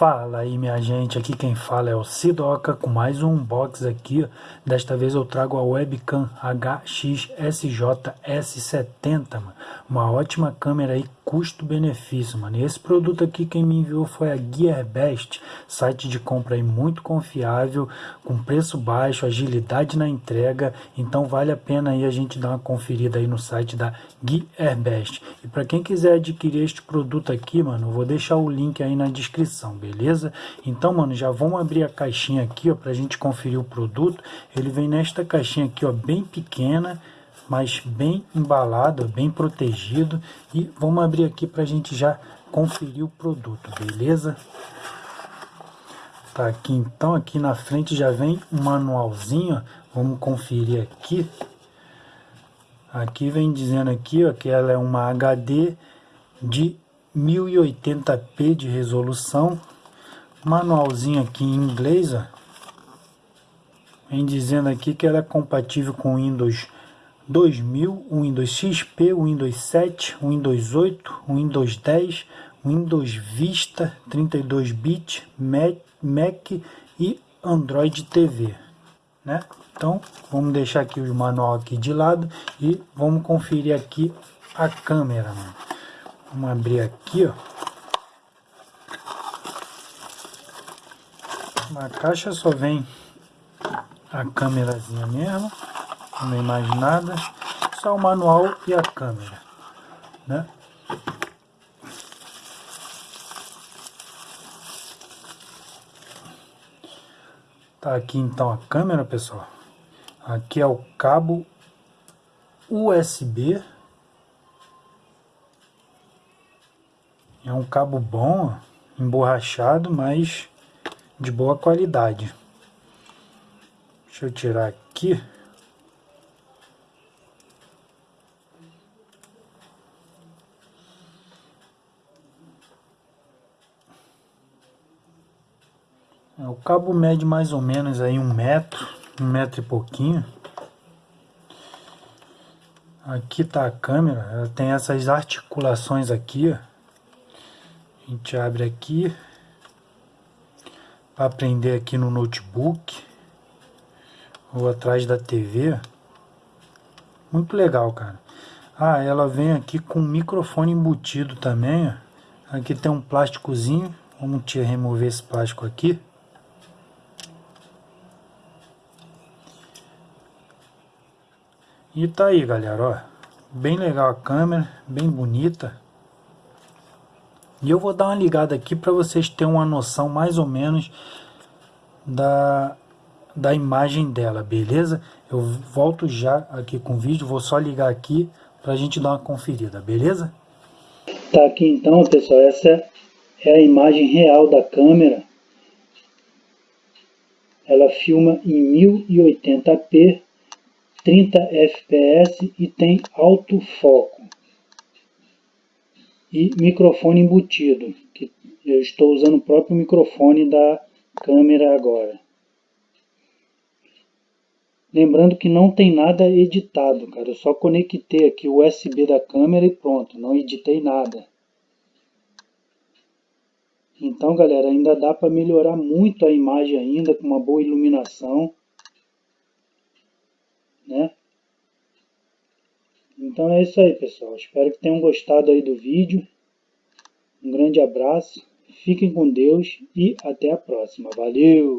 Fala aí minha gente, aqui quem fala é o Sidoca com mais um unbox aqui. Desta vez eu trago a webcam HXSJ S70, mano. Uma ótima câmera aí, custo-benefício, mano. E esse produto aqui quem me enviou foi a Gearbest, site de compra aí muito confiável, com preço baixo, agilidade na entrega. Então vale a pena aí a gente dar uma conferida aí no site da Gearbest. E para quem quiser adquirir este produto aqui, mano, vou deixar o link aí na descrição, beleza? Então, mano, já vamos abrir a caixinha aqui, ó, pra gente conferir o produto. Ele vem nesta caixinha aqui, ó, bem pequena, mas bem embalado, bem protegido. E vamos abrir aqui pra gente já conferir o produto, beleza? Tá aqui então, aqui na frente já vem um manualzinho, vamos conferir aqui. Aqui vem dizendo aqui, ó, que ela é uma HD de 1080p de resolução. Manualzinho aqui em inglês, ó. Vem dizendo aqui que ela é compatível com Windows 2000, Windows XP, Windows 7, Windows 8, Windows 10, Windows Vista 32-bit, Mac e Android TV, né? Então, vamos deixar aqui o manual aqui de lado e vamos conferir aqui a câmera, mano. Vamos abrir aqui, ó. Na caixa só vem a câmerazinha mesmo, não vem mais nada, só o manual e a câmera, né? Tá aqui então a câmera, pessoal. Aqui é o cabo USB É um cabo bom, emborrachado, mas de boa qualidade. Deixa eu tirar aqui. É, o cabo mede mais ou menos aí um metro, um metro e pouquinho. Aqui tá a câmera, ela tem essas articulações aqui, a gente abre aqui aprender aqui no notebook ou atrás da TV. Muito legal, cara. Ah, ela vem aqui com microfone embutido também. Aqui tem um plásticozinho. Vamos te remover esse plástico aqui. E tá aí, galera, ó. Bem legal a câmera, bem bonita. E eu vou dar uma ligada aqui para vocês terem uma noção mais ou menos da, da imagem dela, beleza? Eu volto já aqui com o vídeo, vou só ligar aqui para a gente dar uma conferida, beleza? Tá aqui então, pessoal, essa é a imagem real da câmera. Ela filma em 1080p, 30 fps e tem alto foco e microfone embutido, que eu estou usando o próprio microfone da câmera agora. Lembrando que não tem nada editado, cara. Eu só conectei aqui o USB da câmera e pronto. Não editei nada. Então, galera, ainda dá para melhorar muito a imagem ainda com uma boa iluminação. Né? Então é isso aí, pessoal. Espero que tenham gostado aí do vídeo. Um grande abraço, fiquem com Deus e até a próxima. Valeu!